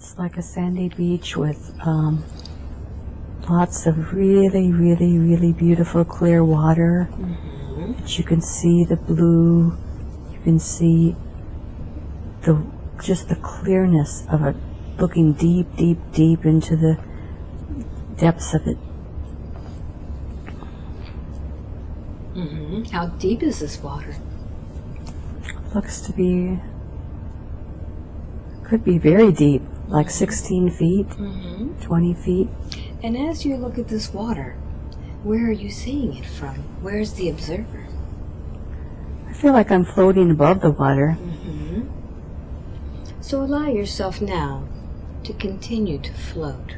It's like a sandy beach with um, lots of really, really, really beautiful clear water. That you can see the blue. You can see the just the clearness of it, looking deep, deep, deep into the depths of it. hmm How deep is this water? Looks to be could be very deep, like 16 feet, hmm 20 feet. And as you look at this water, where are you seeing it from? Where's the observer? I feel like I'm floating above the water. hmm So allow yourself now to continue to float.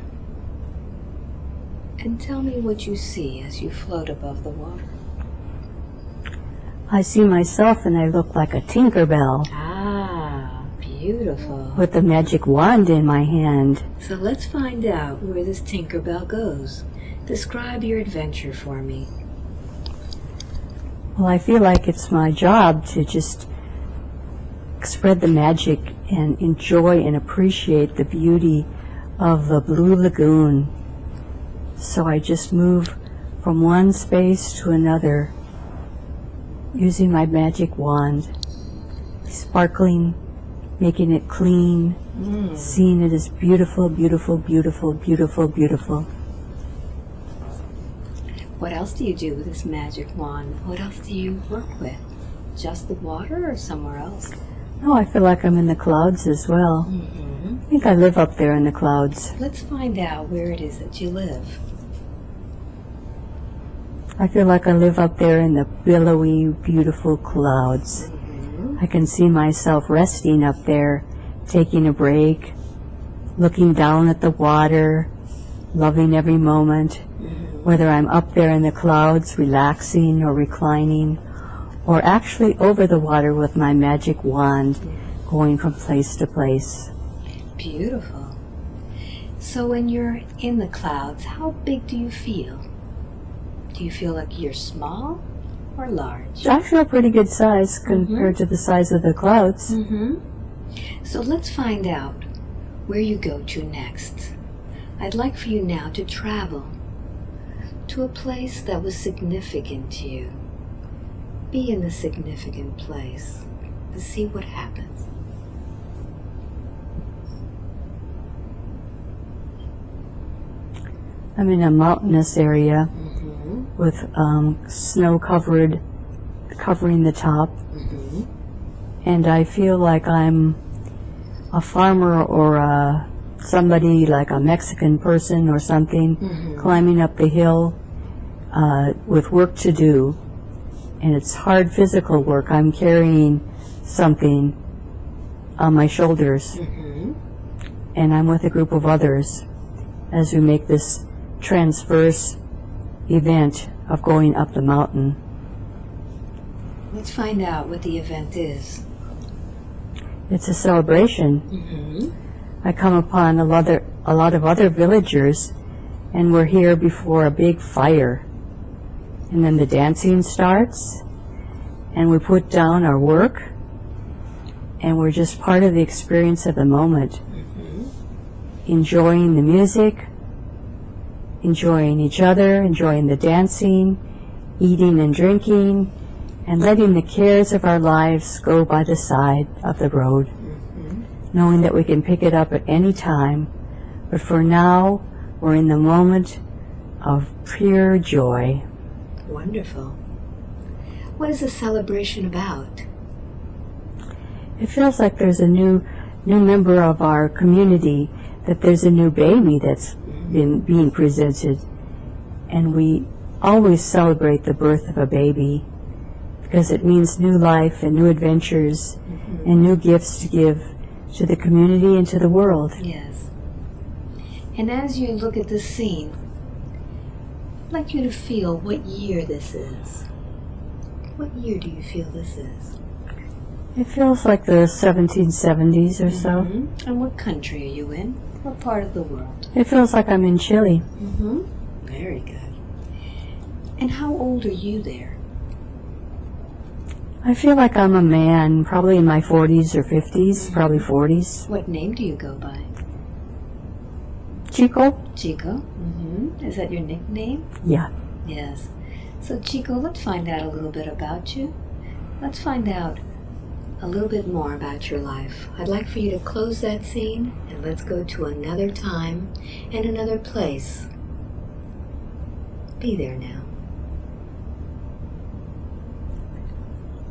And tell me what you see as you float above the water. I see myself and I look like a Tinkerbell Ah, beautiful. with the magic wand in my hand. So let's find out where this Tinkerbell goes. Describe your adventure for me. Well, I feel like it's my job to just spread the magic and enjoy and appreciate the beauty of the Blue Lagoon. So I just move from one space to another using my magic wand, sparkling, making it clean, seeing it as beautiful, beautiful, beautiful, beautiful, beautiful. What else do you do with this magic wand? What else do you work with? Just the water or somewhere else? Oh, I feel like I'm in the clouds as well. hmm I think I live up there in the clouds. Let's find out where it is that you live. I feel like I live up there in the billowy, beautiful clouds. I can see myself resting up there, taking a break, looking down at the water, loving every moment, whether I'm up there in the clouds, relaxing or reclining, or actually over the water with my magic wand, going from place to place. Beautiful. So when you're in the clouds, how big do you feel? Do you feel like you're small or large? I feel pretty good size compared to the size of the clouds. Mm-hmm. So let's find out where you go to next. I'd like for you now to travel to a place that was significant to you. Be in the significant place and see what happens. I'm in a mountainous area Mm-hmm. with um, snow covered, covering the top, Mm-hmm. and I feel like I'm a farmer or a, somebody like a Mexican person or something Mm-hmm. climbing up the hill uh, with work to do, and it's hard physical work. I'm carrying something on my shoulders, Mm-hmm. and I'm with a group of others as we make this transverse event of going up the mountain. Let's find out what the event is. It's a celebration. Mm-hmm. I come upon a lot, of, a lot of other villagers, and we're here before a big fire. And then the dancing starts, and we put down our work, and we're just part of the experience of the moment, enjoying the music, enjoying each other, enjoying the dancing, eating and drinking, and letting the cares of our lives go by the side of the road mm-hmm. knowing that we can pick it up at any time. But for now, we're in the moment of pure joy. Wonderful. What is the celebration about? It feels like there's a new new member of our community, that there's a new baby that's been being presented. And we always celebrate the birth of a baby because it means new life and new adventures and new gifts to give to the community and to the world. Yes. And as you look at this scene, I'd like you to feel what year this is. What year do you feel this is? It feels like the 1770s or so. Mhm. And what country are you in? What part of the world? It feels like I'm in Chile. Mm-hmm. Very good. And how old are you there? I feel like I'm a man, probably in my 40s or 50s, probably 40s. What name do you go by? Chico? Chico. hmm Is that your nickname? Yeah. Yes. So, Chico, let's find out a little bit about you. Let's find out a little bit more about your life. I'd like for you to close that scene and let's go to another time and another place. Be there now.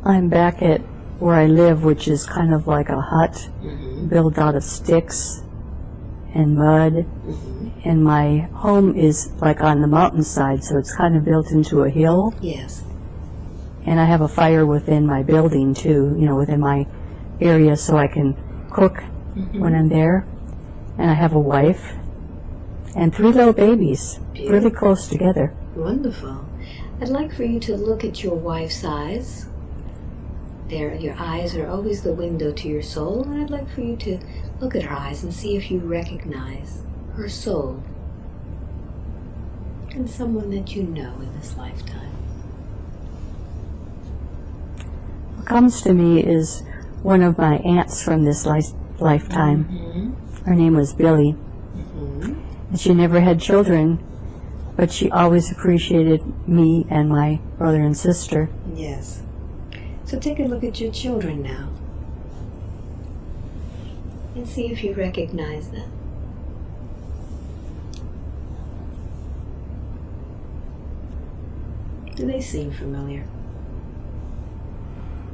I'm back at where I live, which is kind of like a hut Mm-hmm. built out of sticks and mud. Mm-hmm. And my home is like on the mountainside, so it's kind of built into a hill. Yes. And I have a fire within my building too, you know, within my area, so I can cook Mm-hmm. when I'm there. And I have a wife and three little babies, really close together. Wonderful. I'd like for you to look at your wife's eyes. There, your eyes are always the window to your soul, and I'd like for you to look at her eyes and see if you recognize her soul and someone that you know in this lifetime. What comes to me is one of my aunts from this li- lifetime. Mm-hmm. Her name was Billy, Mm-hmm. and she never had children, but she always appreciated me and my brother and sister. Yes. So take a look at your children now and see if you recognize them. Do they seem familiar?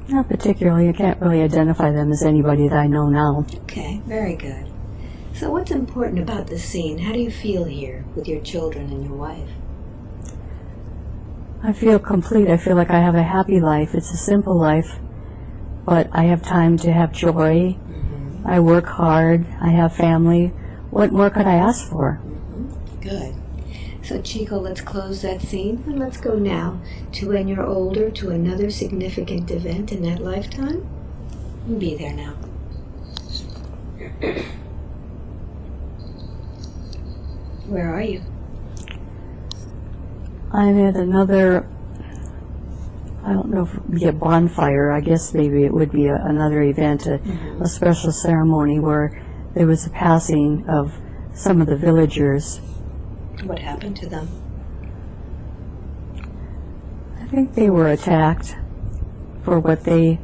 Not particularly. I can't really identify them as anybody that I know now. Okay, very good. So, what's important about this scene? How do you feel here with your children and your wife? I feel complete. I feel like I have a happy life. It's a simple life, but I have time to have joy. Mm-hmm. I work hard. I have family. What more could I ask for? Good. So, Chico, let's close that scene and let's go now to when you're older to another significant event in that lifetime. Be there now. Where are you? I'm at another, I don't know if it would be a bonfire. I guess maybe it would be a, another event, a, mm-hmm. a special ceremony where there was a passing of some of the villagers. What happened to them? I think they were attacked for what they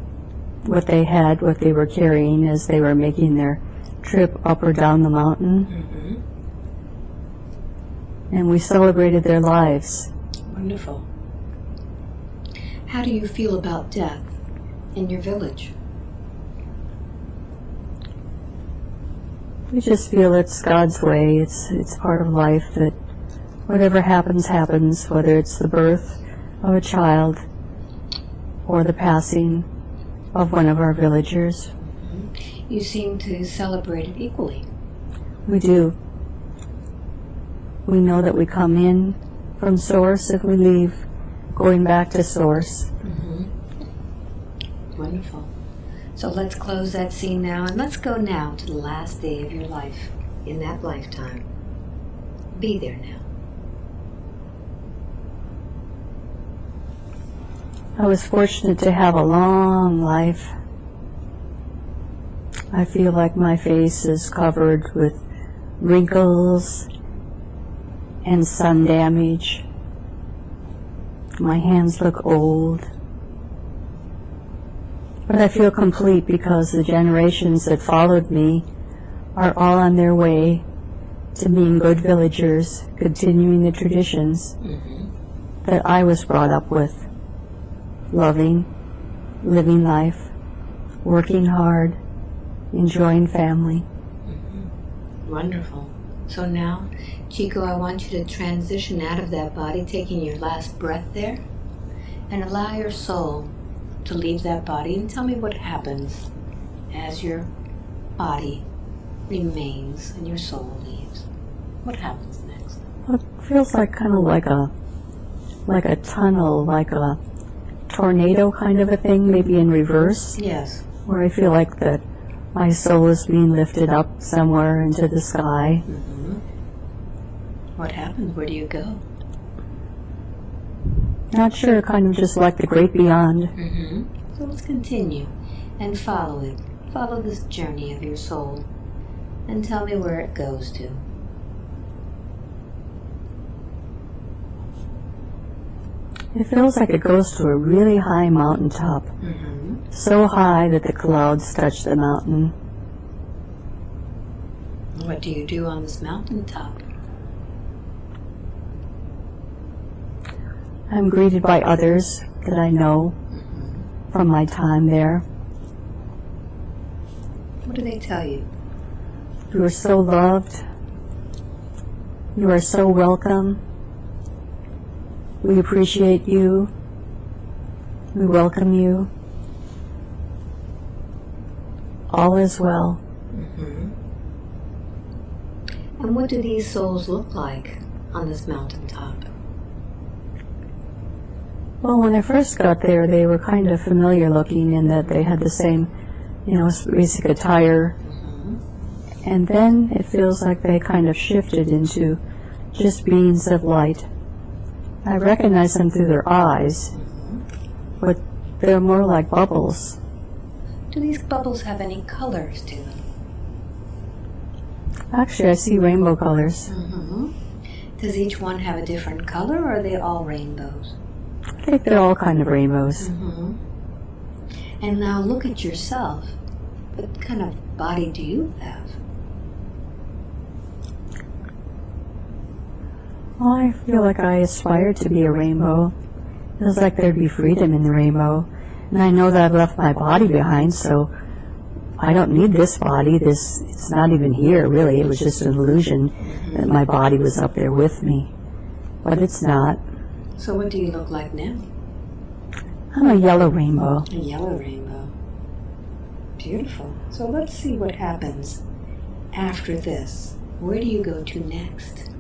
what they had, what they were carrying as they were making their trip up or down the mountain. Mm-hmm. And we celebrated their lives. Wonderful. How do you feel about death in your village? We just feel it's God's way. It's it's part of life that whatever happens happens, whether it's the birth of a child or the passing of one of our villagers. You seem to celebrate it equally. We do. We know that we come in from source if we leave going back to source. Mm-hmm. Wonderful. So let's close that scene now and let's go now to the last day of your life in that lifetime. Be there now. I was fortunate to have a long life. I feel like my face is covered with wrinkles and sun damage. My hands look old. But I feel complete because the generations that followed me are all on their way to being good villagers, continuing the traditions Mm-hmm. that I was brought up with loving, living life, working hard, enjoying family. Mm-hmm. Wonderful. So now, Chico, I want you to transition out of that body, taking your last breath there, and allow your soul to leave that body and tell me what happens as your body remains and your soul leaves. What happens next? It feels like kind of like a like a tunnel, like a tornado kind of a thing, maybe in reverse, Yes. where I feel like that my soul is being lifted up somewhere into the sky. Mm-hmm. What happens? Where do you go? Not sure, kind of just like the great beyond. Mm-hmm. So let's continue and follow it. Follow this journey of your soul and tell me where it goes to. It feels like it goes to a really high mountaintop, Mm-hmm. so high that the clouds touch the mountain. What do you do on this mountaintop? I'm greeted by others that I know from my time there. What do they tell you? You are so loved. You are so welcome. We appreciate you. We welcome you. All is well. Mm-hmm. And what do these souls look like on this mountaintop? Well, when I first got there, they were kind of familiar looking in that they had the same, you know, basic attire. And then it feels like they kind of shifted into just beings of light. I recognize them through their eyes, but they're more like bubbles. Do these bubbles have any colors to them? Actually, I see rainbow colors. Mm-hmm. Does each one have a different color or are they all rainbows? I think they're all kind of rainbows. Mm-hmm. And now look at yourself. What kind of body do you have? Well, I feel like I aspire to be a rainbow. Feels like there'd be freedom in the rainbow. And I know that I've left my body behind, so I don't need this body. This it's not even here really. It was just an illusion that my body was up there with me. But it's not. So what do you look like now? I'm a yellow rainbow. A yellow rainbow. Beautiful. So let's see what happens after this. Where do you go to next?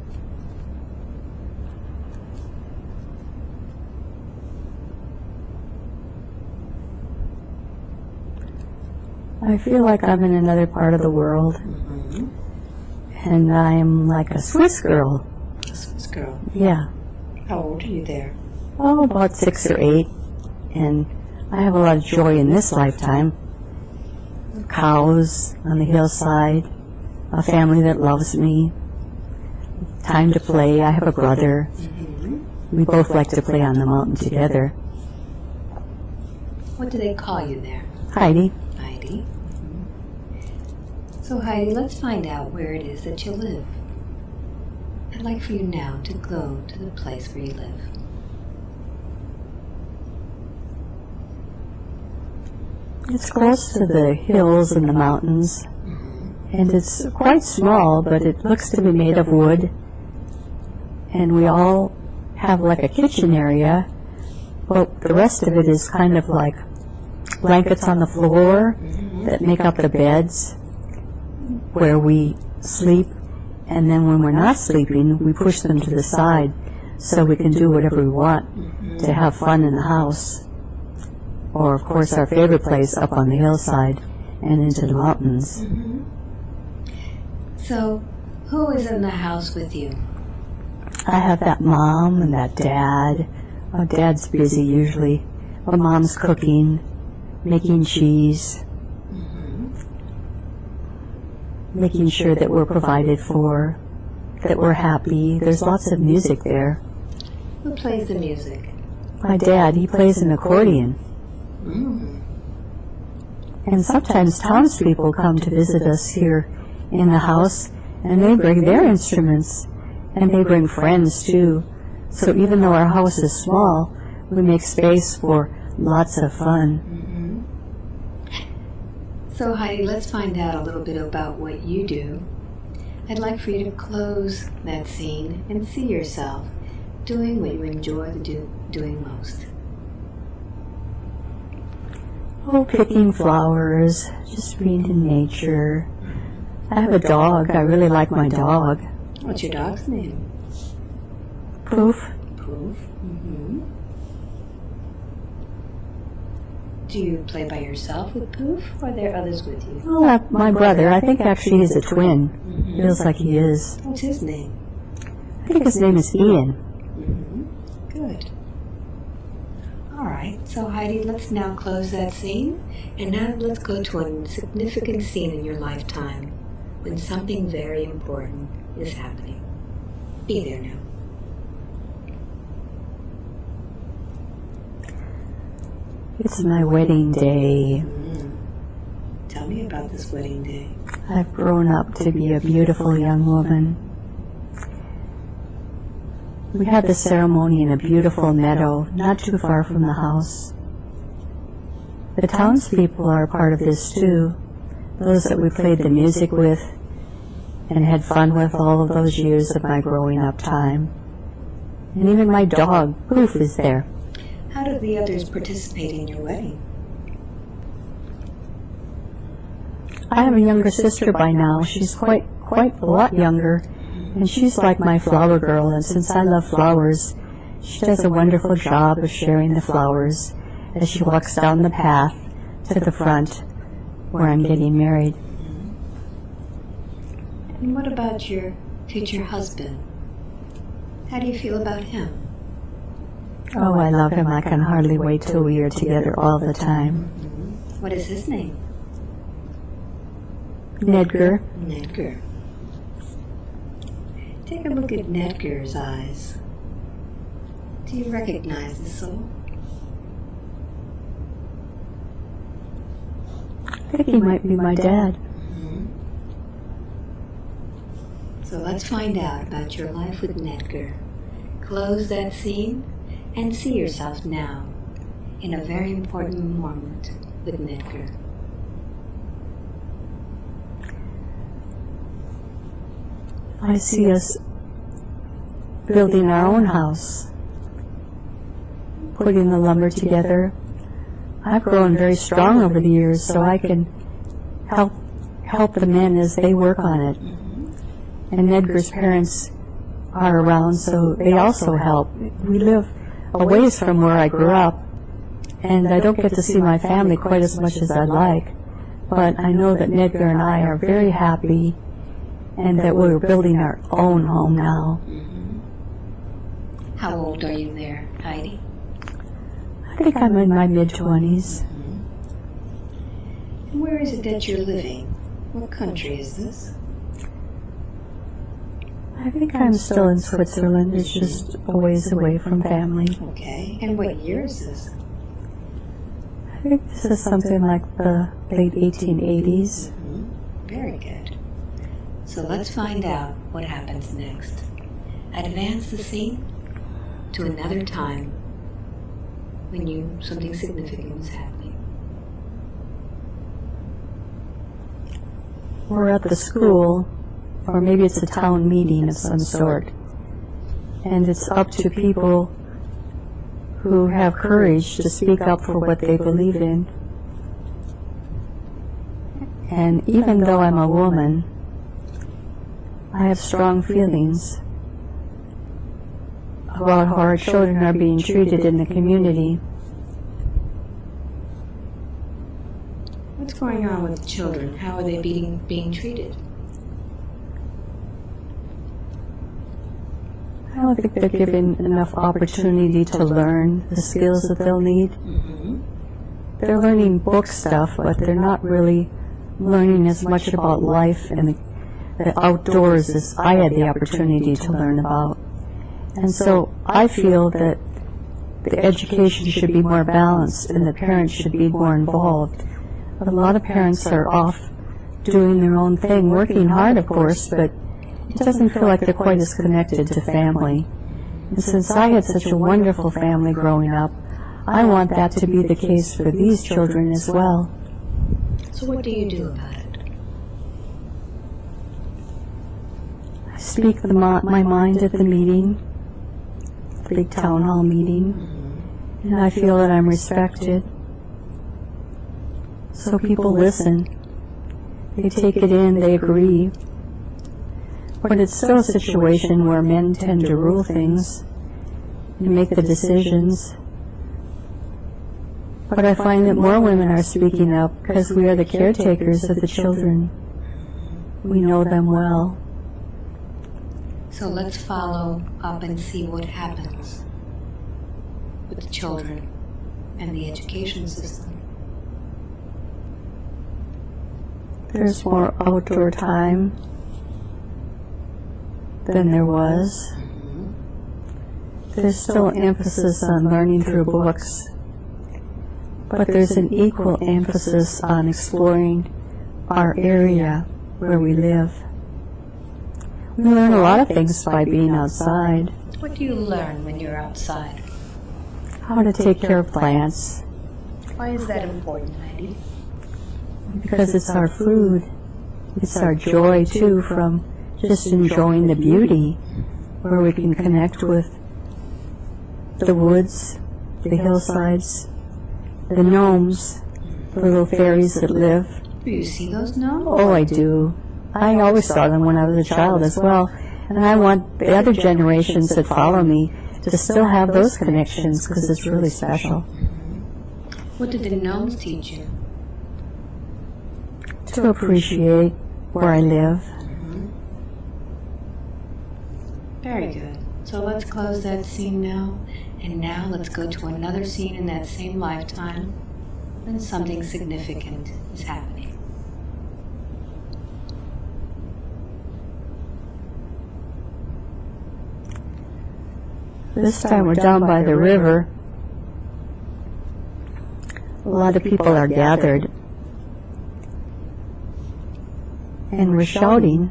I feel like I'm in another part of the world and I'm like a Swiss girl. A Swiss girl. Yeah. How old are you there? Oh, about six or eight. And I have a lot of joy in this lifetime. Cows on the hillside, a family that loves me, time to play. I have a brother. We both like to play on the mountain together. What do they call you there? Heidi, Heidi. So, Heidi, let's find out where it is that you live. I'd like for you now to go to the place where you live. it's close to the hills and the mountains. Mm-hmm. And it's quite small, but it looks to be made of wood. And we all have like a kitchen area, but the rest of it is kind of like blankets on the floor that make up the beds where we sleep. And then when we're not sleeping, we push them to the side so we can do whatever we want to have fun in the house. Or, of course, our favorite place up on the hillside and into the mountains. Mm-hmm. So, who is in the house with you? I have that mom and that dad. Oh, dad's busy usually. But mom's cooking, making cheese, making sure that we're provided for, that we're happy. There's lots of music there. Who plays the music? My dad, he plays an accordion. Mm. And sometimes townspeople come to visit us here in the house, and they bring their instruments, and they bring friends too. So even though our house is small, we make space for lots of fun. So, Heidi, let's find out a little bit about what you do. I'd like for you to close that scene and see yourself doing what you enjoy do, doing most. Oh, picking flowers, just being in nature. I have a dog. I really like my dog. What's your dog's name? Poof. Poof. Mm-hmm. Do you play by yourself with Poof, or are there others with you? Oh, uh, my brother. I think actually he's a twin. Mm-hmm. Feels like he is. What's his name? I think his name is Ian. Mm-hmm. Good. All right. So Heidi, let's now close that scene, and now let's go to a significant scene in your lifetime when something very important is happening. Be there now. It's my wedding day. Mm. Tell me about this wedding day. I've grown up to be a beautiful young woman. We had the ceremony in a beautiful meadow not too far from the house. The townspeople are a part of this too, those that we played the music with and had fun with all of those years of my growing up time. And even my dog, Poof, is there. How did the others participate in your wedding? I have a younger sister by now. She's quite quite a lot younger, and she's like my flower girl. And since I love flowers, she does a wonderful job of sharing the flowers as she walks down the path to the front where I'm getting married. And what about your future husband? How do you feel about him? Oh, oh, I love him. I can hardly wait till we are together all the time. What is his name? Nedgar, Nedgar. Take a look at Nedgar's eyes. Do you recognize the soul? I think he might be my dad. Hmm. So let's find out about your life with Nedgar. Close that scene and see yourself now in a very important moment with Nedgar. I see us building our own house, putting the lumber together. I've grown very strong over the years, so I can help help the men as they work on it. And Nedgar's parents are around, so they also help. We live a ways from where I grew up, and I don't get to see my family quite as much as I'd like. But I know that Nedgar and I are very happy and that we're building our own home now. How old are you there, Heidi? I think I'm in my mid 20s. And where is it that you're living? What country is this? I think I'm still in Switzerland. It's just a ways away from family. Okay. And what year is this? I think this is something like the late 1880s. Mm-hmm. Very good. So let's find out what happens next. Advance the scene to another time when you something significant was happening. We're at the school, or maybe it's a town meeting of some sort. And it's up to people who have courage to speak up for what they believe in. And even though I'm a woman, I have strong feelings about how our children are being treated in the community. What's going on with children? How are they being being treated? I don't think they're given enough opportunity to learn the skills that they'll need. Mm-hmm. They're learning book stuff, but they're not really learning as much about life and the, the outdoors as I had the opportunity to learn about. And so I feel that the education should be more balanced and the parents should be more involved. But a lot of parents are off doing their own thing, working hard, of course, but it doesn't feel like they're quite as connected to family. And since I had such a wonderful family growing up, I want that to be the case for these children as well. So what do you do about it? I speak the, my mind at the meeting, the big town hall meeting, and I feel that I'm respected. So people listen. They take it in, they agree. But it's still a situation where men tend to rule things and make the decisions. But I find that more women are speaking up because we are the caretakers of the children. We know them well. So let's follow up and see what happens with the children and the education system. There's more outdoor time than there was. There's still emphasis on learning through books. but there's an equal emphasis on exploring our area where we live. We learn a lot of things by being outside. What do you learn when you're outside? How to take care of plants, Why is that important, Heidi? because it's our food. It's our joy too from just enjoying the beauty where we can connect with the woods, the hillsides, the gnomes, the little fairies that live. Do you see those now? Oh, I do. I always saw them when I was a child as well. And I want the other generations that follow me to still have those connections because it's really special. What did the gnomes teach you? To appreciate where I live. Very good. So let's close that scene now. And now let's go to another scene in that same lifetime when something significant is happening. This time we're down by the river. A lot of people are gathered. And we're shouting.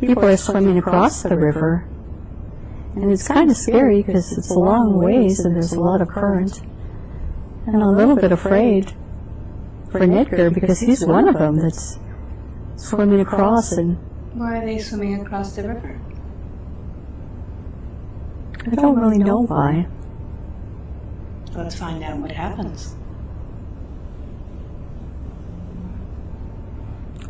People are swimming across the river. And it's kind of scary because it's a long ways and there's a lot of current. And I'm a little bit afraid for Nedgar because he's one of them that's swimming across and Why are they swimming across the river? I don't really know why. Let's find out what happens.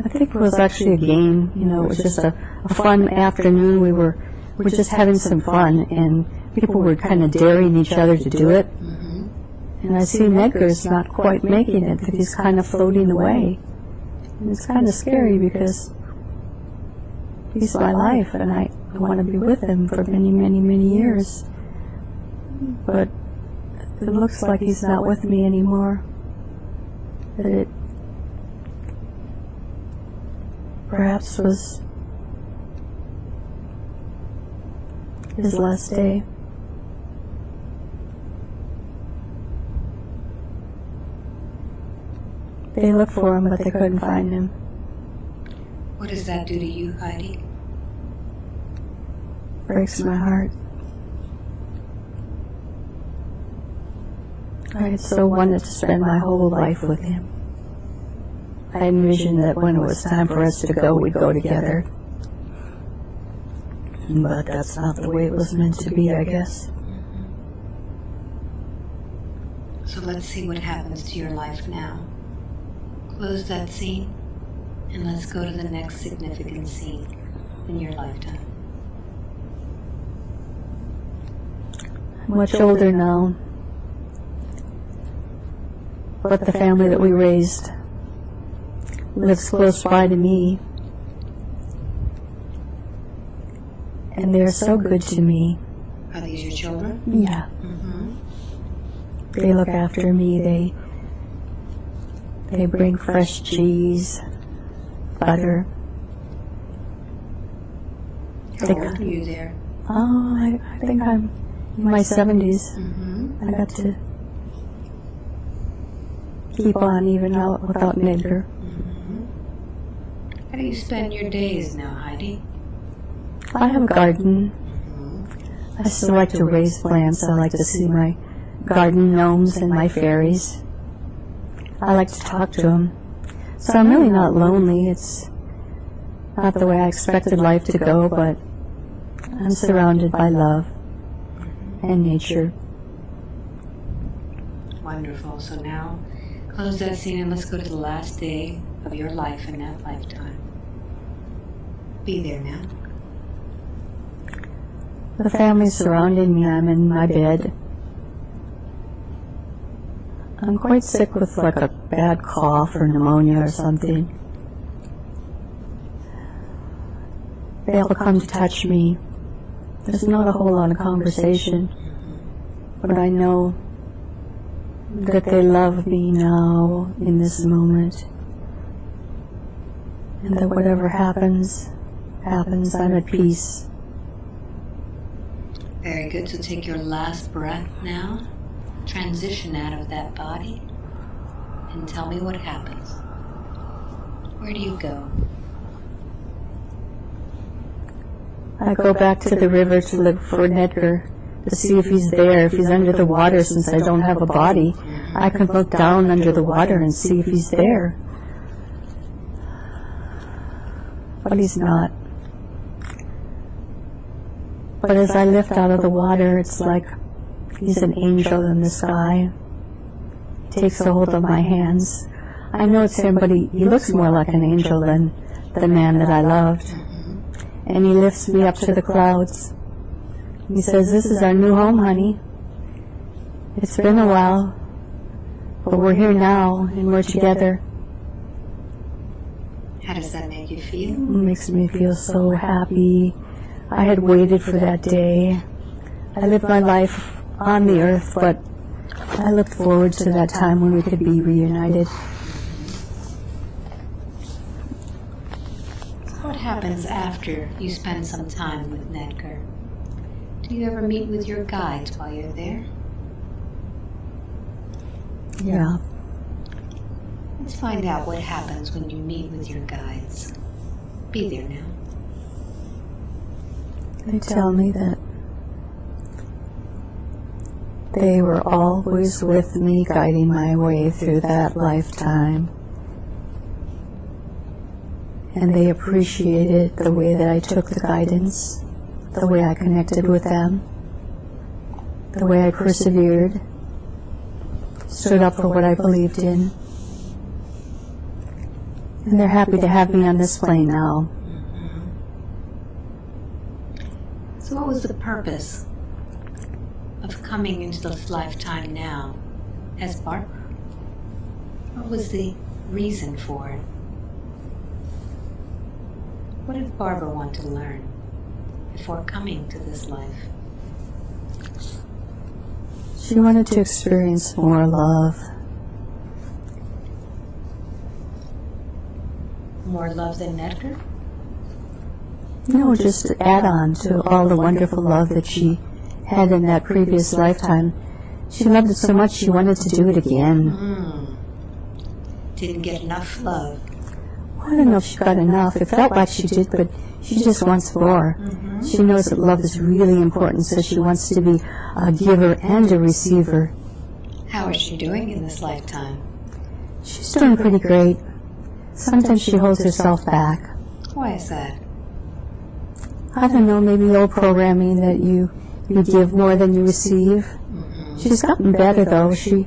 I think it was actually a game. You know, it was just a, a fun afternoon. We were we were just having some fun, and people were kind of daring each other to do it. Mm-hmm. And I see Nedgar's not quite making it; that he's kind of floating away. And it's kind of scary because he's my life, and I, I want to be with him for many, many, many years. But it looks like he's not with me anymore. That it perhaps was his last day. They looked for him, but they couldn't find him. What does that do to you, Heidi? Breaks my heart. I had so wanted to spend my whole life with him. I envisioned that when it was time for us to go, we'd go together. But that's not the way it was meant to be, I guess. So let's see what happens to your life now. Close that scene and let's go to the next significant scene in your lifetime. I'm much older now. But the family that we raised lives close by to me. And they're so good to me. Are these your children? Yeah. Mm-hmm. They look after me. They they bring fresh cheese, butter. How They old are you there? Oh, I, I think I'm in my seventies. Mm-hmm. I got to keep on even out without Nedgar. How do you spend your days now, Heidi? I have a garden. I still like to raise plants. I like to see my garden gnomes and my fairies. I like to talk to them. So I'm really not lonely. It's not the way I expected life to go, but I'm surrounded by love and nature. Wonderful. So now, close that scene and let's go to the last day of your life in that lifetime. Be there now. The family's surrounding me. I'm in my bed. I'm quite sick with like a bad cough or pneumonia or something. They all come to touch me. There's not a whole lot of conversation, but I know that they love me now in this moment. And that whatever happens, happens. I'm at peace. Very good. So take your last breath now. transition out of that body and tell me what happens. Where do you go? I go back to the river to look for Nedgar to see if he's there, if he's under the water since I don't have a body. I can look down under the water and see if he's there. But he's not. But as I lift out of the water, it's like he's an angel in the sky. He takes a hold of my hands. I know it's him, but he, he looks more like an angel than the man that I loved and he lifts me up to the clouds. He says, This is our new home, honey. It's been a while, but we're here now and we're together. How does that make you feel? It makes me feel so happy. I had waited for that day. I lived my life on the earth, but I looked forward to that time when we could be reunited. What happens after you spend some time with Nedgar? Do you ever meet with your guides while you're there? Yeah. Let's find out what happens when you meet with your guides. Be there now. They tell me that they were always with me, guiding my way through that lifetime. And they appreciated the way that I took the guidance, the way I connected with them, the way I persevered, stood up for what I believed in. And they're happy to have me on this plane now. So, what was the purpose of coming into this lifetime now as Barbara? What was the reason for it? What did Barbara want to learn before coming to this life? She wanted to experience more love. More love than Nedgar? No, just to add on to all the wonderful love that she had in that previous lifetime. She loved it so much she wanted to do it again. Hmm. Didn't get enough love. I don't know if she got enough. It felt like she did, but she just wants more. She knows that love is really important, so she wants to be a giver and a receiver. How is she doing in this lifetime? She's doing pretty great. Sometimes she holds herself back. Why is that? I don't know, maybe old programming that you you give more than you receive. She's gotten better though. She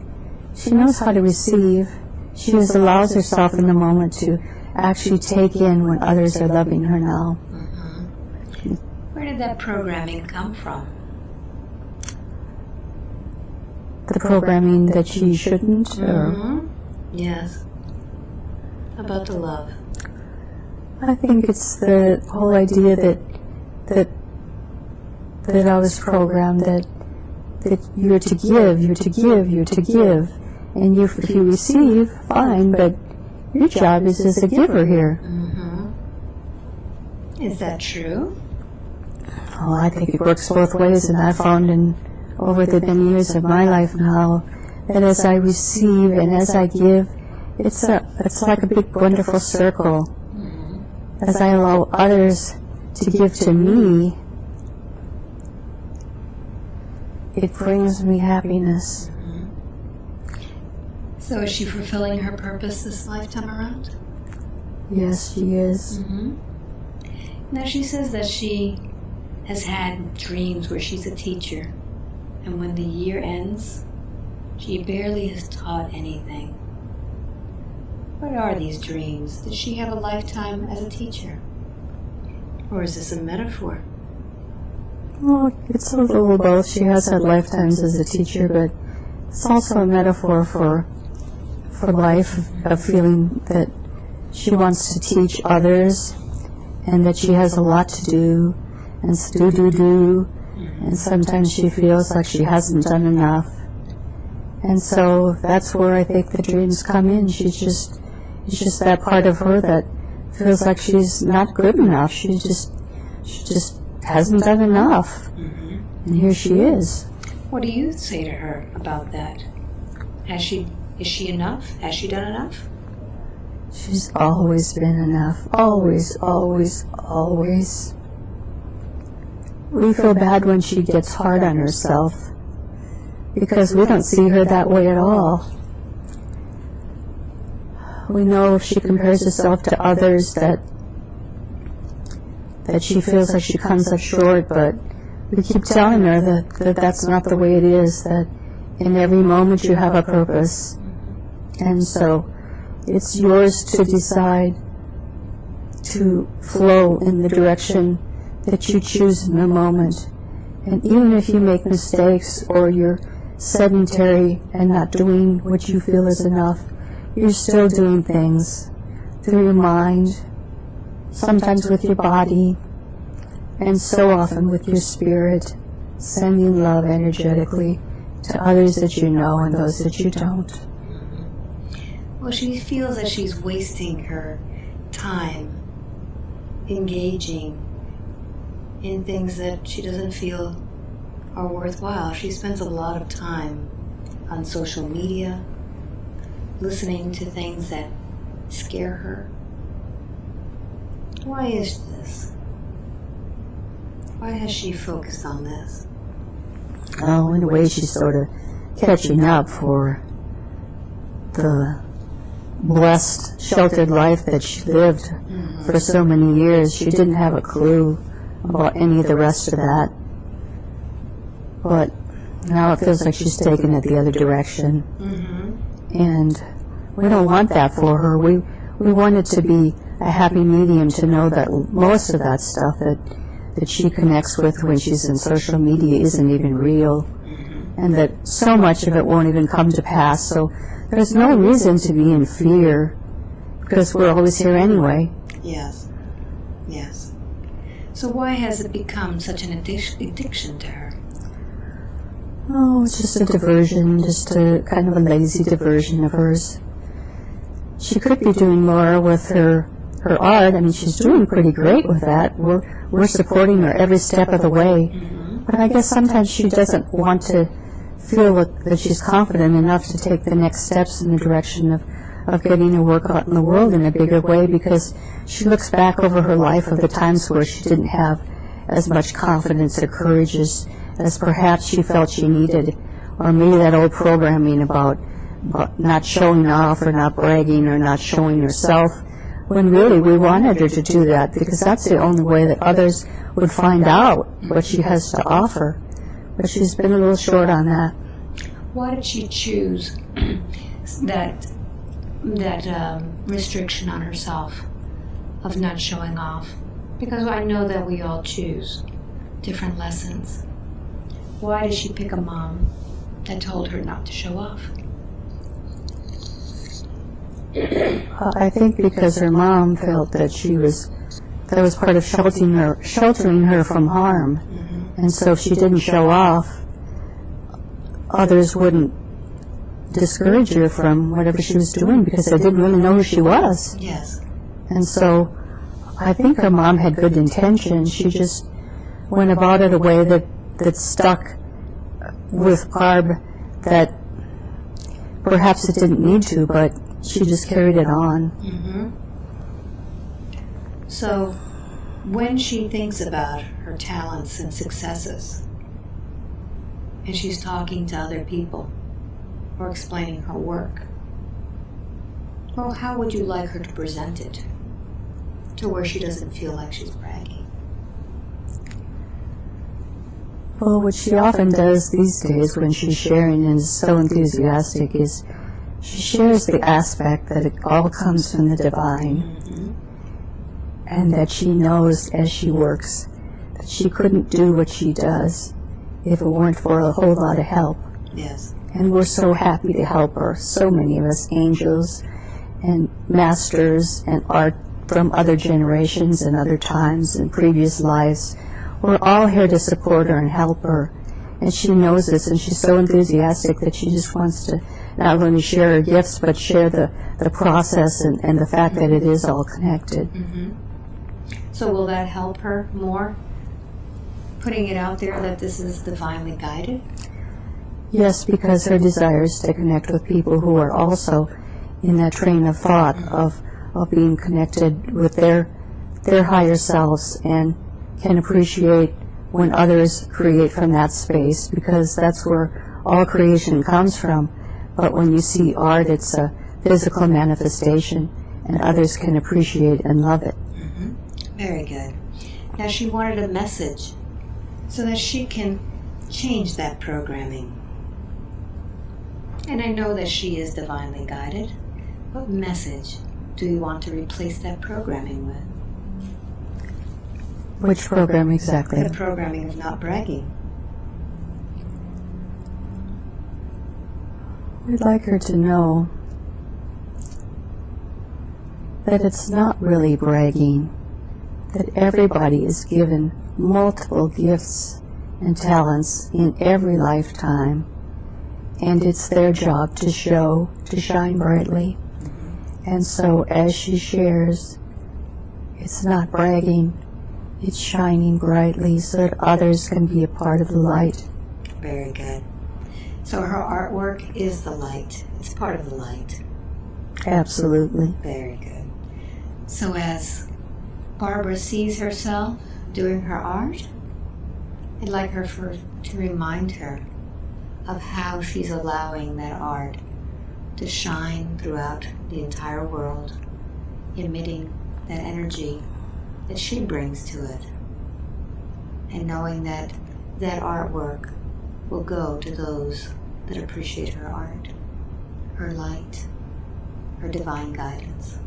she knows how to receive. She just allows herself in the moment to actually take in when others are loving her now. Where did that programming come from? The programming that she shouldn't or Mhm. Yes. About the love. I think it's the whole idea that that that I was programmed that that you're to give, you're to give, you're to give, and you, if you receive, fine, but your job is as a giver here. Mm-hmm. Is that true? Oh, I think it works both ways, and I've found in over the many years of my life now that as I receive and as I give, it's a it's like a big wonderful circle. As I allow others to give to me, it brings me happiness. So is she fulfilling her purpose this lifetime around? Yes, she is. Mm-hmm. Now she says that she has had dreams where she's a teacher, and when the year ends, she barely has taught anything. What are these dreams? Did she have a lifetime as a teacher? Or is this a metaphor? Well, it's a little both. She has had lifetimes as a teacher, but it's also a metaphor for for life, a feeling that she wants to teach others and that she has a lot to do and do, do, do. And sometimes she feels like she hasn't done enough. And so that's where I think the dreams come in. She's just, it's just that part of her that feels like she's not good enough. She just, she just hasn't done enough. Mm-hmm. And here she is. What do you say to her about that? Has she is she enough? Has she done enough? She's always been enough. Always, always, always. We feel bad when she gets hard on herself because we don't see her that way at all. We know if she compares herself to others that that she feels like she comes up short, but we keep telling her that, that that's not the way it is, that in every moment you have a purpose. And so it's yours to decide to flow in the direction that you choose in the moment. And even if you make mistakes or you're sedentary and not doing what you feel is enough, you're still doing things through your mind, sometimes with your body, and so often with your spirit, sending love energetically to others that you know and those that you don't. Well, she feels that she's wasting her time engaging in things that she doesn't feel are worthwhile. She spends a lot of time on social media, listening to things that scare her. Why is this? Why has she focused on this? Oh, in a way, she's sort of catching up for the blessed, sheltered life that she lived for so many years. She didn't have a clue about any of the rest of that. But now it feels like she's taken it the other direction. Mm-hmm. And we don't want that for her. We, we want it to be a happy medium to know that most of that stuff that, that she connects with when she's in social media isn't even real. And that so much of it won't even come to pass. So there's no reason to be in fear because we're always here anyway. Yes. Yes. So why has it become such an addiction to her? Oh, it's just a diversion, just a kind of a lazy diversion of hers. She could be doing more with her her art. I mean, she's doing pretty great with that. We're we're supporting her every step of the way. But I guess sometimes she doesn't want to feel that, she's confident enough to take the next steps in the direction of, of getting her work out in the world in a bigger way because she looks back over her life of the times where she didn't have as much confidence or courage as, as perhaps she felt she needed. Or maybe that old programming about not showing off or not bragging or not showing herself when really we wanted her to do that because that's the only way that others would find out what she has to offer. But she's been a little short on that. Why did she choose that that um, restriction on herself of not showing off? Because I know that we all choose different lessons. Why did she pick a mom that told her not to show off? Uh, I think because her mom felt that she was that was part of sheltering her sheltering her from harm, and so if she didn't show off, others wouldn't discourage her from whatever she was doing because they didn't really know who she was. Yes. And so I think her mom had good intentions. She just went about it a way that, that stuck with Barb that perhaps it didn't need to, but she just carried it on. Mm-hmm. So, when she thinks about her talents and successes, and she's talking to other people or explaining her work, well, how would you like her to present it to where she doesn't feel like she's bragging? Well, what she often does these days when she's sharing and is so enthusiastic is she shares the aspect that it all comes from the divine and that she knows as she works that she couldn't do what she does if it weren't for a whole lot of help. Yes. And we're so happy to help her. So many of us, angels and masters and art from other generations and other times and previous lives. We're all here to support her and help her. And she knows this and she's so enthusiastic that she just wants to not only share her gifts but share the, the process and, and the fact that it is all connected. Mm-hmm. So, will that help her more? Putting it out there that this is divinely guided? Yes, because her desire is to connect with people who are also in that train of thought of, of being connected with their, their higher selves and can appreciate when others create from that space because that's where all creation comes from. But when you see art, it's a physical manifestation and others can appreciate and love it. Mm-hmm. Very good. Now she wanted a message so that she can change that programming. And I know that she is divinely guided. What message do you want to replace that programming with? Which program exactly? The programming of not bragging. We'd like her to know that it's not really bragging, that everybody is given multiple gifts and talents in every lifetime, and it's their job to show, to shine brightly. And so as she shares, it's not bragging, it's shining brightly so that others can be a part of the light. Very good. So her artwork is the light. It's part of the light. Absolutely. Very good. So as Barbara sees herself doing her art, I'd like her for to remind her of how she's allowing that art to shine throughout the entire world, emitting that energy that she brings to it. And knowing that that artwork will go to those that appreciate her art, her light, her divine guidance.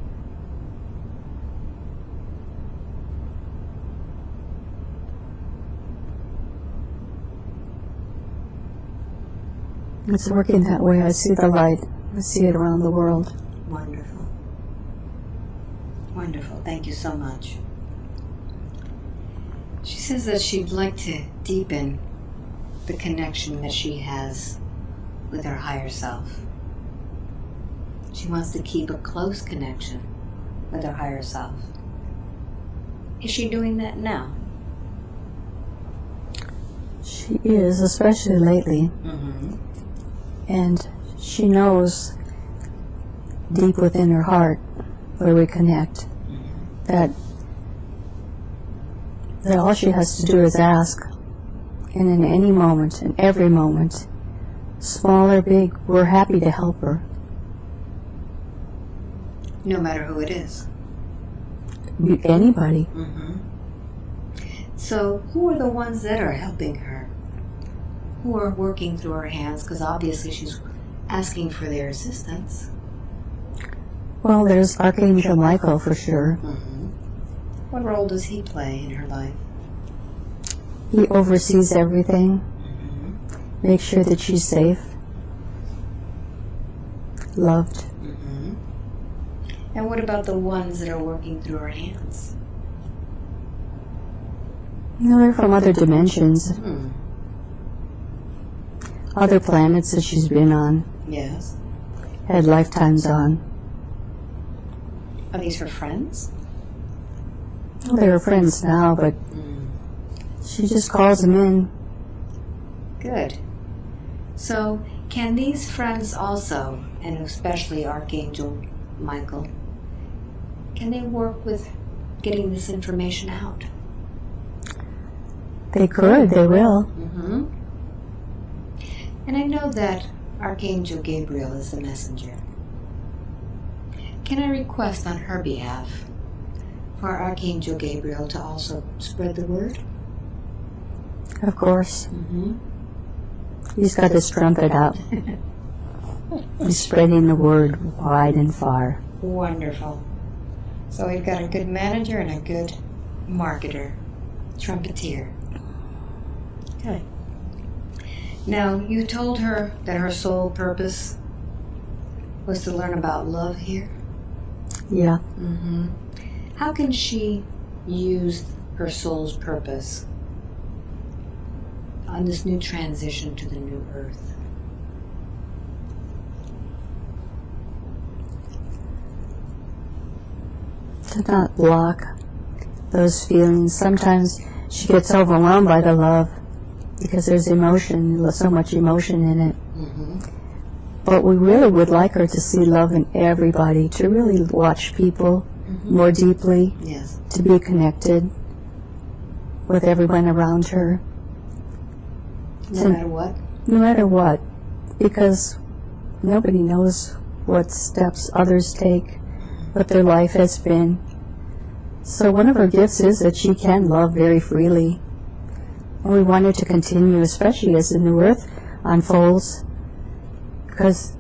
It's working that way. I see the light. I see it around the world. Wonderful. Wonderful. Thank you so much. She says that she'd like to deepen the connection that she has with her higher self. She wants to keep a close connection with her higher self. Is she doing that now? She is, especially lately. Mm-hmm. And she knows deep within her heart where we connect that that all she has to do is ask and in any moment in every moment small or big we're happy to help her No matter who it is. Anybody Mm-hmm. So, who are the ones that are helping her? Who are working through her hands? Because obviously she's asking for their assistance. well there's archangel michael for sure Mm-hmm. What role does he play in her life? He oversees everything Mm-hmm. sure that she's safe loved Mm-hmm. And what about the ones that are working through her hands? you know they're from other dimensions Hmm. other planets that she's been on Yes. had lifetimes on Are these her friends? Well, they're friends now, but Mm. She just calls them in. Good. So, can these friends also, and especially Archangel Michael, can they work with getting this information out? They could, they will. Mm-hmm. And I know that Archangel Gabriel is the messenger. Can I request on her behalf for Archangel Gabriel to also spread the word? Of course. Mm-hmm. He's got his trumpet out. He's spreading the word wide and far. Wonderful. So we've got a good manager and a good marketer, trumpeter. Good. Now, you told her that her sole purpose was to learn about love here. Yeah. Mm-hmm. How can she use her soul's purpose on this new transition to the new earth? To not block those feelings. Sometimes she gets overwhelmed by the love because there's emotion, so much emotion in it. Mm-hmm. But we really would like her to see love in everybody, to really watch people more deeply, Yes. to be connected with everyone around her, No So- matter what. no matter what, because nobody knows what steps others take, what their life has been. So one of her gifts is that she can love very freely. And we want her to continue, especially as the new earth unfolds, because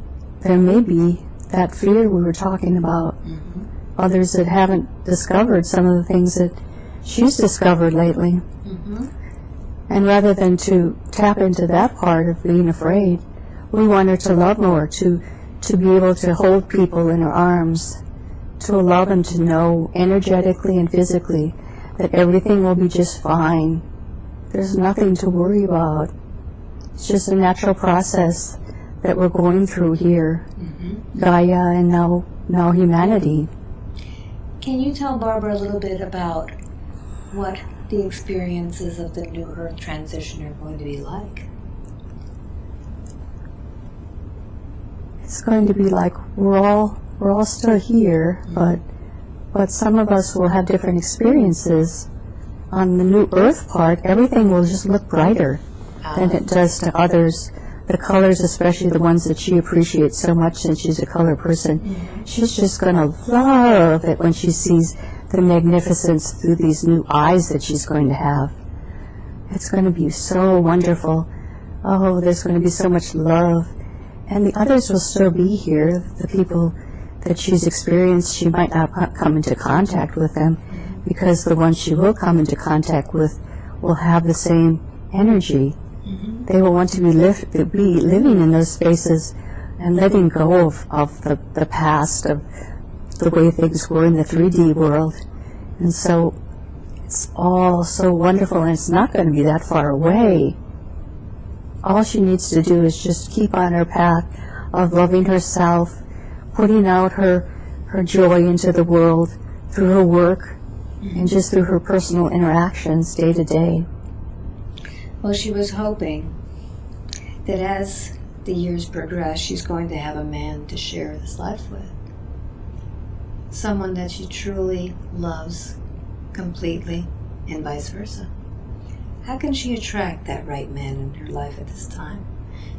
there may be that fear we were talking about. Others that haven't discovered some of the things that she's discovered lately. Mm-hmm. And rather than to tap into that part of being afraid, we want her to love more, to, to be able to hold people in her arms, to allow them to know energetically and physically that everything will be just fine. There's nothing to worry about. It's just a natural process that we're going through here, Mm-hmm. Gaia and now, now humanity. Can you tell Barbara a little bit about what the experiences of the New Earth transition are going to be like? it's going to be like we're all we're all still here, but but some of us will have different experiences. On the new Earth part, everything will just look brighter than it does to others. The colors, especially the ones that she appreciates so much since she's a color person, she's just going to love it when she sees the magnificence through these new eyes that she's going to have. It's going to be so wonderful. Oh, there's going to be so much love and the others will still be here. The people that she's experienced, she might not come into contact with them because the ones she will come into contact with will have the same energy. Mm-hmm. They will want to be, be living in those spaces and letting go of, of the, the past, of the way things were in the 3D world. And so it's all so wonderful and it's not going to be that far away all she needs to do is just keep on her path of loving herself, putting out her her joy into the world through her work and just through her personal interactions day to day. Well, she was hoping that as the years progress, she's going to have a man to share this life with. Someone that she truly loves completely, and vice versa. How can she attract that right man in her life at this time?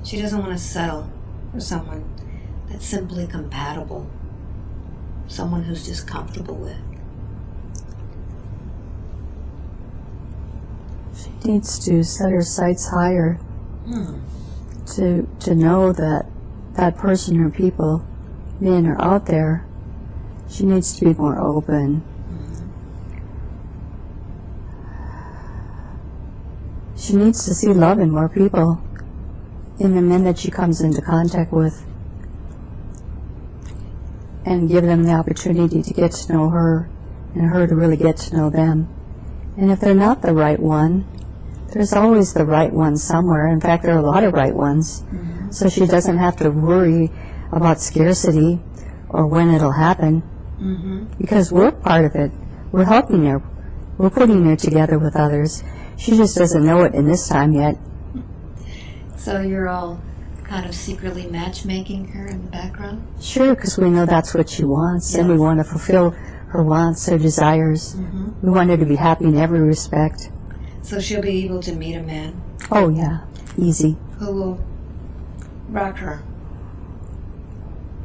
She doesn't want to settle for someone that's simply compatible, someone who's just comfortable with. She needs to set her sights higher Hmm. to to know that that person or people, men are out there. She needs to be more open. She needs to see love in more people, in the men that she comes into contact with, and give them the opportunity to get to know her, and her to really get to know them. And if they're not the right one, there's always the right one somewhere. In fact, there are a lot of right ones. Mm-hmm. So she doesn't have to worry about scarcity or when it'll happen Mm-hmm. because we're part of it. We're helping her. We're putting her together with others. She just doesn't know it in this time yet. So you're all kind of secretly matchmaking her in the background? Sure, because we know that's what she wants, and we want to fulfill her wants, her desires. Mm-hmm. We want her to be happy in every respect. So she'll be able to meet a man Oh, yeah, easy. who will rock her,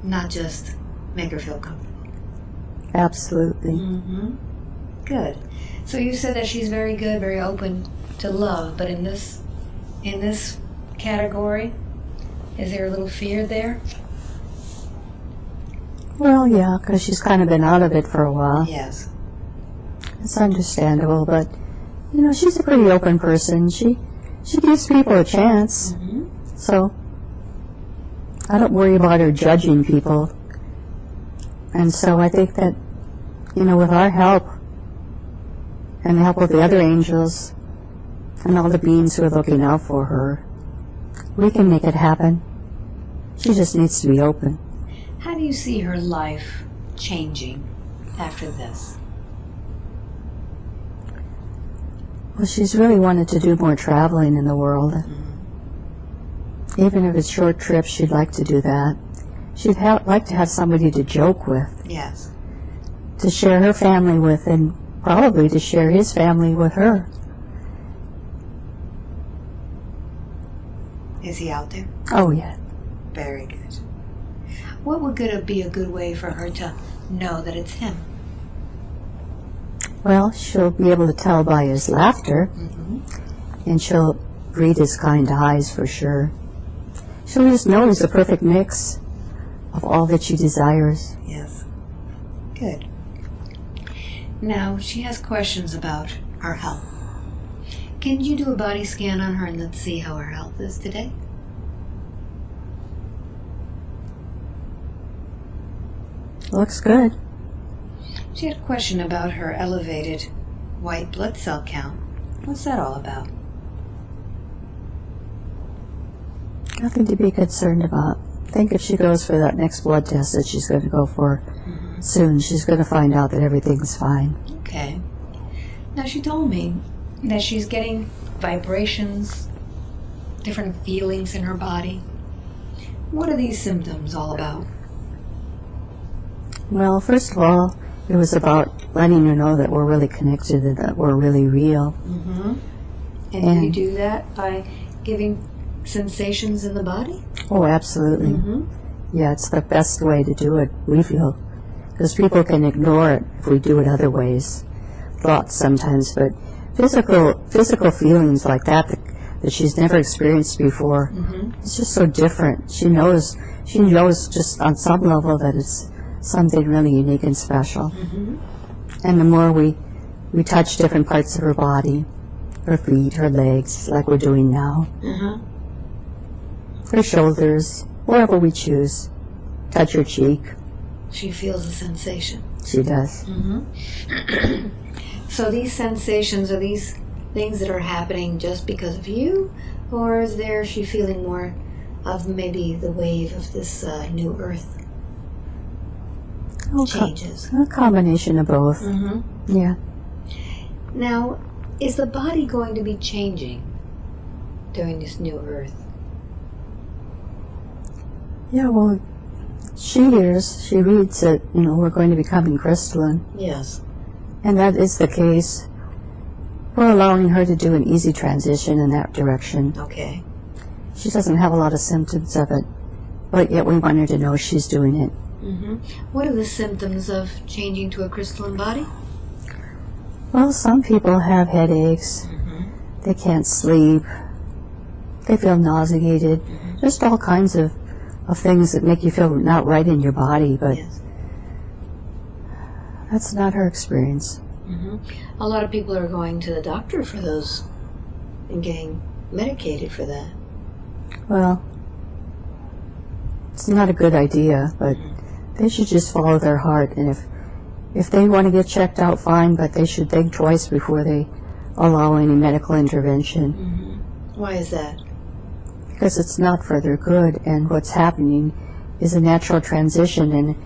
not just make her feel comfortable. Absolutely. Mm-hmm. Good. So you said that she's very good, very open to love, but in this in this category, is there a little fear there? Well, yeah, because she's kind of been out of it for a while. Yes. It's understandable, but you know, she's a pretty open person. She she gives people a chance. Mm-hmm. So I don't worry about her judging people. And so I think that you know, with our help and the help of the other angels and all the beings who are looking out for her, we can make it happen. She just needs to be open. How do you see her life changing after this? Well, she's really wanted to do more traveling in the world. Mm-hmm. Even if it's short trips, she'd like to do that. She'd ha- like to have somebody to joke with, Yes. To share her family with, and probably to share his family with her. Is he out there? Oh, yeah. Very good. What would good be a good way for her to know that it's him? Well, she'll be able to tell by his laughter, Mm-hmm. and she'll read his kind eyes for sure. She'll just know he's a perfect mix of all that she desires. Yes. Good. Now, she has questions about her health. Can you do a body scan on her and let's see how her health is today? Looks good. She had a question about her elevated white blood cell count. What's that all about? Nothing to be concerned about. I think if she goes for that next blood test that she's going to go for soon, she's going to find out that everything's fine. Okay. Now, she told me that she's getting vibrations, different feelings in her body. What are these symptoms all about? Well, first of all, it was about letting her know that we're really connected and that we're really real. Mm-hmm. And, And- you do that by giving sensations in the body? Oh, absolutely. Mm-hmm. Yeah, it's the best way to do it, we feel. Because people can ignore it if we do it other ways. Thoughts sometimes, but physical physical feelings like that that, that she's never experienced before, Mm-hmm. it's just so different. She knows, she knows just on some level that it's something really unique and special. Mm-hmm. And the more we, we touch different parts of her body, her feet, her legs, like we're doing now, Uh-huh. her shoulders, wherever we choose, touch her cheek, She feels a sensation. she does. Mm-hmm. so these sensations are these things that are happening just because of you, or is there she feeling more of maybe the wave of this uh, new earth Oh, co- changes? a combination of both. Mm-hmm. Yeah. Now, is the body going to be changing during this new earth? Yeah, well, she hears, she reads that, you know, we're going to be coming crystalline. Yes. And that is the case. We're allowing her to do an easy transition in that direction. Okay. She doesn't have a lot of symptoms of it, but yet we want her to know she's doing it. Mm-hmm. What are the symptoms of changing to a crystalline body? Well, some people have headaches, Mm-hmm. they can't sleep, they feel nauseated, Mm -hmm. just all kinds of, of things that make you feel not right in your body, but Yes. that's not her experience. Mm-hmm. A lot of people are going to the doctor for those and getting medicated for that. Well, it's not a good idea, but they should just follow their heart. And if if they want to get checked out, fine. But they should think twice before they allow any medical intervention Mm-hmm. Why is that? Because it's not for their good. And what's happening is a natural transition. And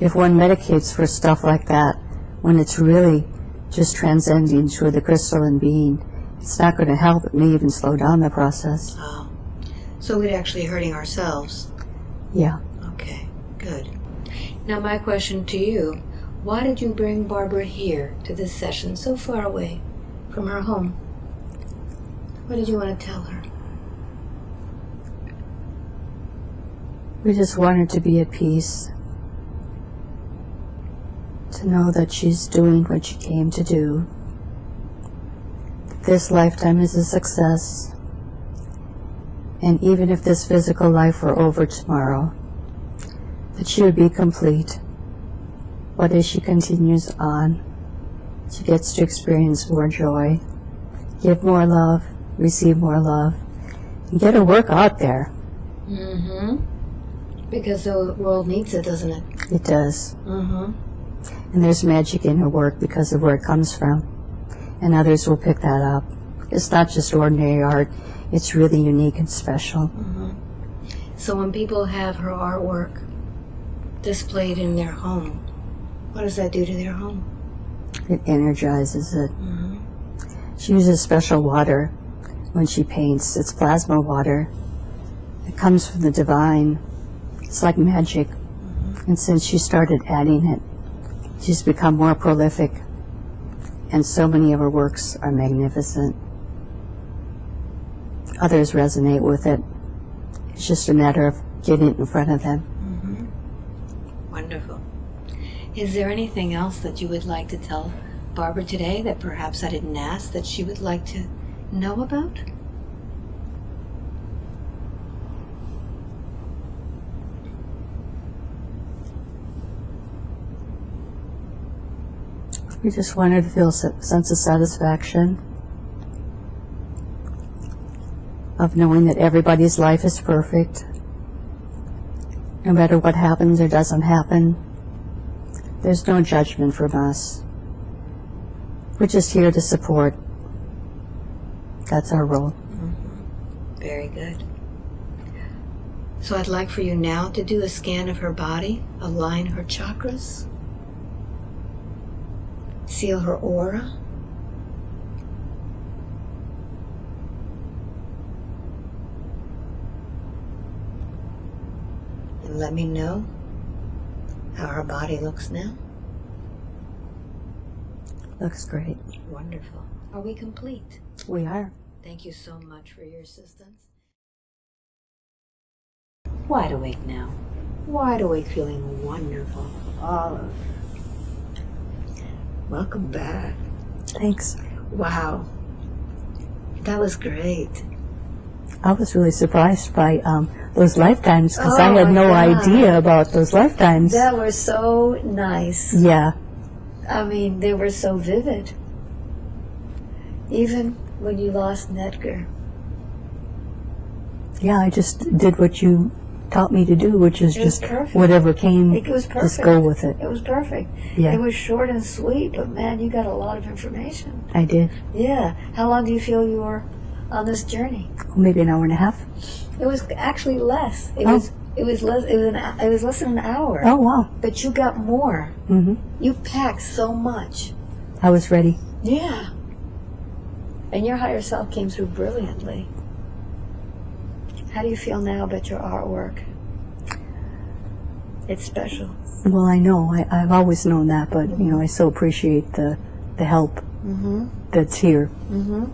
if one medicates for stuff like that, when it's really just transcending to the crystalline being, it's not going to help. It may even slow down the process. Oh. So we're actually hurting ourselves. Yeah. Okay, good. Now, my question to you why did you bring Barbara here to this session so far away from her home? What did you want to tell her? We just want her to be at peace. To know that she's doing what she came to do. This lifetime is a success. And even if this physical life were over tomorrow, that she would be complete. But as she continues on, she gets to experience more joy, give more love, receive more love, and get her work out there. Mm-hmm. Because the world needs it, doesn't it? It does. Mm-hmm. And there's magic in her work because of where it comes from. And others will pick that up. It's not just ordinary art, it's really unique and special. Mm-hmm. So when people have her artwork displayed in their home, what does that do to their home? It energizes it. Mm-hmm. She uses special water when she paints. It's plasma water. It comes from the divine. It's like magic. And since she started adding it, she's become more prolific. And so many of her works are magnificent. Others resonate with it. It's just a matter of getting it in front of them. Mm-hmm. Wonderful. Is there anything else that you would like to tell Barbara today that perhaps I didn't ask that she would like to know about? We just wanted to feel a sense of satisfaction of knowing that everybody's life is perfect. No matter what happens or doesn't happen, there's no judgment from us. We're just here to support. That's our role. Mm-hmm. Very good. So I'd like for you now to do a scan of her body, align her chakras, seal her aura. And let me know how her body looks now. Looks great. Wonderful. Are we complete? We are. Thank you so much for your assistance. Wide awake now. Wide awake, feeling wonderful. Olive. Welcome back. Thanks. Wow. That was great. I was really surprised by um, those lifetimes because Oh I had no God. idea about those lifetimes. That was so nice. yeah. I mean, they were so vivid. Even when you lost Nedgar. Yeah, I just did what you taught me to do, which is just whatever came, It was perfect. just go with it. It was perfect. Yeah. It was short and sweet, but man, you got a lot of information. I did. Yeah. How long do you feel you were on this journey? Well, maybe an hour and a half. It was actually less. It Oh. was it was less it was an it was less than an hour. Oh, wow. But you got more. hmm You packed so much. I was ready. Yeah. And your higher self came through brilliantly. How do you feel now about your artwork? It's special. Well, I know. I, I've always known that, but, you know, I so appreciate the, the help Mm-hmm. that's here. Mm-hmm.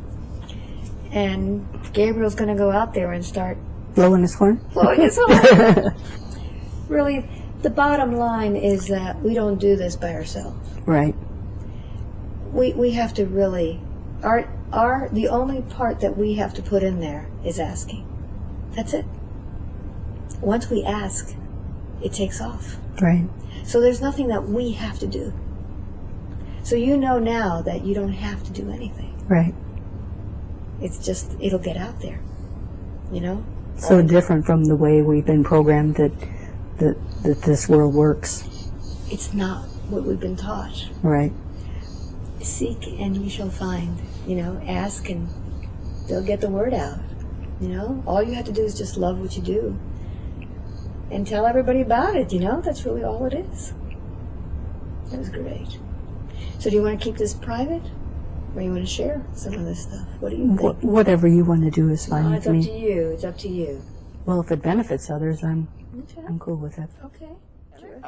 And Gabriel's going to go out there and start Blowing his horn? blowing his horn. really, the bottom line is that we don't do this by ourselves. Right. We we have to really our our the only part that we have to put in there is asking. That's it. Once we ask, it takes off. Right. So there's nothing that we have to do. So you know now that you don't have to do anything. Right. It's just it'll get out there. You know? So different from the way we've been programmed that, that, that this world works. It's not what we've been taught. Right. seek and ye shall find. You know, ask and they'll get the word out. You know, all you have to do is just love what you do and tell everybody about it. You know, that's really all it is. That was great. So, do you want to keep this private, or you want to share some of this stuff? What do you think? Wh- whatever you want to do is fine Oh, with it's up me. to you. It's up to you. Well, if it benefits others, I'm, Okay. I'm cool with it. Okay.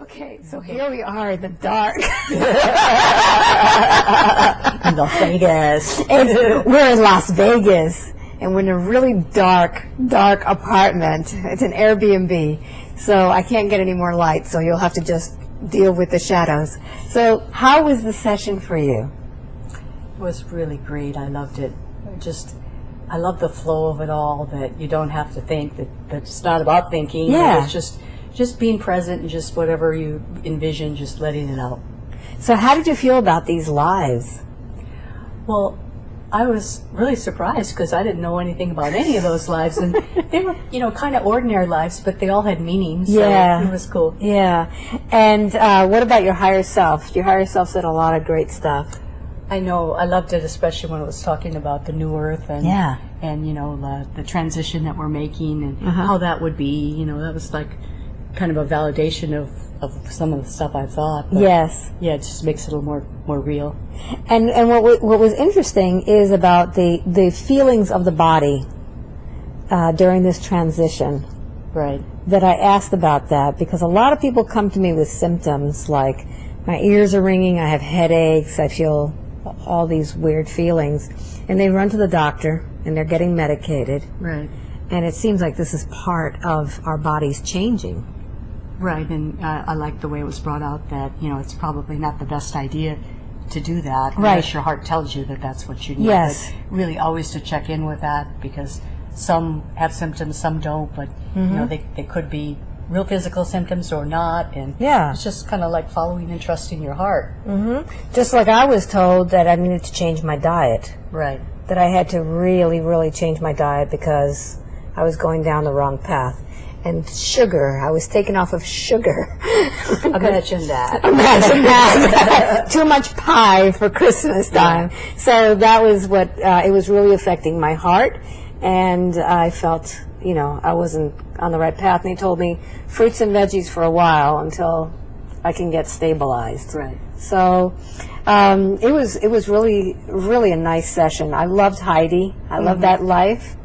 Okay, so here we are in the dark. In Las Vegas. It's- we're in Las Vegas, and we're in a really dark, dark apartment. It's an Airbnb, so I can't get any more light, so you'll have to just deal with the shadows. So, how was the session for you? It was really great. I loved it. I Just, I love the flow of it all. That you don't have to think. That that it's not about thinking. Yeah. It's just, just being present and just whatever you envision, just letting it out. So, how did you feel about these lives? Well, I was really surprised because I didn't know anything about any of those lives, and they were, you know, kind of ordinary lives, but they all had meaning. So Yeah. it was cool. Yeah, and uh, what about your higher self? Your higher self said a lot of great stuff. I know. I loved it, especially when it was talking about the new earth and Yeah. and you know the, the transition that we're making and Uh-huh. how that would be. You know, that was like kind of a validation of, of some of the stuff I thought. Yes. Yeah, it just makes it a little more more real. And and what what was interesting is about the the feelings of the body uh, during this transition. Right. That I asked about that because a lot of people come to me with symptoms like my ears are ringing, I have headaches, I feel all these weird feelings, and they run to the doctor and they're getting medicated. Right. And it seems like this is part of our bodies changing. Right, and uh, I like the way it was brought out that you know it's probably not the best idea to do that Right. unless your heart tells you that that's what you need. Yes. But really, always to check in with that because some have symptoms, some don't, but you Mm-hmm. know they they could be real physical symptoms or not, and Yeah. it's just kind of like following and trusting your heart. Mhm. Just like I was told that I needed to change my diet. Right. that I had to really, really change my diet because I was going down the wrong path. And sugar, I was taken off of sugar. Imagine that. Imagine that. Too much pie for Christmas time. So that was what, uh, it was really affecting my heart. And I felt, you know, I wasn't on the right path. And they told me fruits and veggies for a while until I can get stabilized. Right. So um, it was it was really really a nice session. I loved Heidi. I loved that life.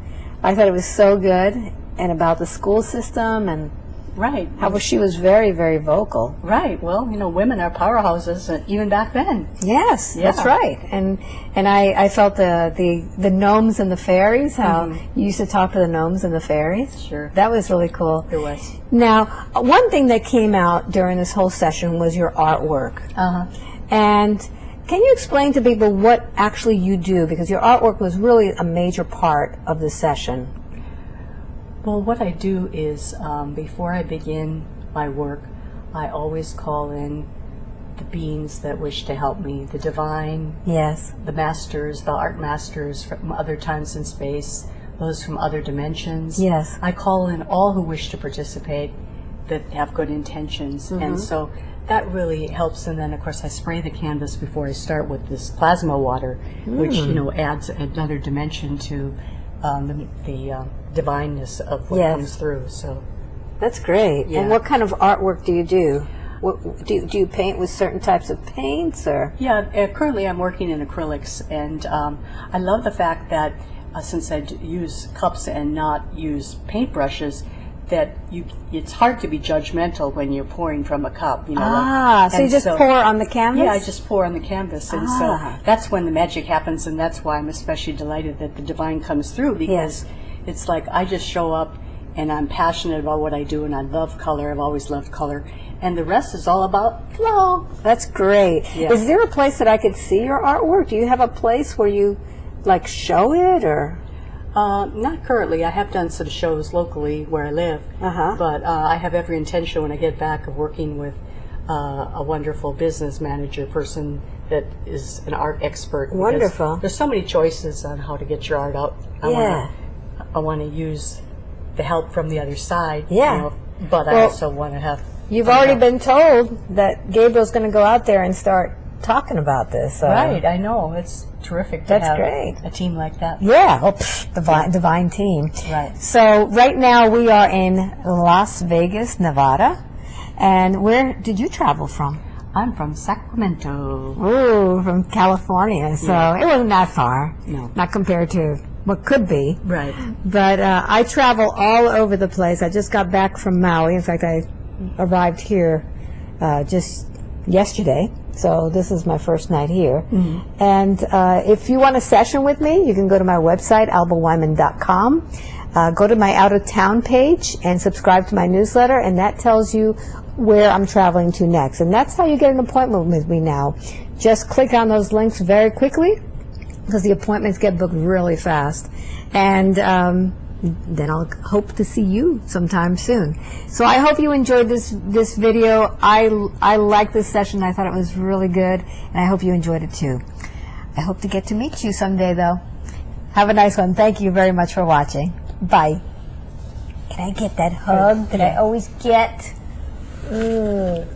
I thought it was so good, and about the school system and Right. how well, she was very very vocal. Right. Well, you know, women are powerhouses, uh, even back then. Yes, that's right. And and I, I felt the, the the gnomes and the fairies. How you used to talk to the gnomes and the fairies. Sure. that was really cool. It was. Now, one thing that came out during this whole session was your artwork. Uh huh. And can you explain to people what actually you do? Because your artwork was really a major part of the session. Well, what I do is um, before I begin my work, I always call in the beings that wish to help me, the divine, Yes. the masters, the art masters from other times and space, those from other dimensions. Yes. I call in all who wish to participate that have good intentions. And so that really helps. And then, of course, I spray the canvas before I start with this plasma water, which, you know, adds another dimension to um, the, the uh, divineness of what Yes. comes through. So, That's great. Yeah. And what kind of artwork do you do? What, do, you- do you paint with certain types of paints or? Yeah, uh, currently I'm working in acrylics, and um, I love the fact that uh, since I use cups and not use paintbrushes, that you it's hard to be judgmental when you're pouring from a cup. You know, like- Ah, so you just pour on the canvas? Yeah, I just pour on the canvas, and Ah. so that's when the magic happens, and that's why I'm especially delighted that the divine comes through because it's like I just show up and I'm passionate about what I do, and I love color. I've always loved color, and the rest is all about flow. That's great. Yeah. Is there a place that I could see your artwork? Do you have a place where you like show it or? Uh, not currently. I have done some shows locally where I live, Uh-huh. but uh, I have every intention when I get back of working with uh, a wonderful business manager person that is an art expert. Wonderful. There's so many choices on how to get your art out. I Yeah. I want to use the help from the other side. Yeah. You know, but I also want to have. You've already help. been told that Gabriel's going to go out there and start talking about this. So. Right, I know. It's terrific to That's have great. a team like that. Yeah, oh, pff, divine, divine team. Right. So right now we are in Las Vegas, Nevada. And where did you travel from? I'm from Sacramento. Ooh, from California. So it wasn't that far. No. Not compared to what could be. Right. But uh, I travel all over the place. I just got back from Maui. In fact, I arrived here uh, just yesterday. So this is my first night here. And uh, if you want a session with me, you can go to my website, albaweinman.com. Uh, go to my out of town page and subscribe to my newsletter, and that tells you where I'm traveling to next. And that's how you get an appointment with me now. Just click on those links very quickly because the appointments get booked really fast. And um, then I'll hope to see you sometime soon. So I hope you enjoyed this this video. I I like this session. I thought it was really good, and I hope you enjoyed it too. I hope to get to meet you someday, though. Have a nice one. Thank you very much for watching. Bye. Can I get that hug that I always get? Mm.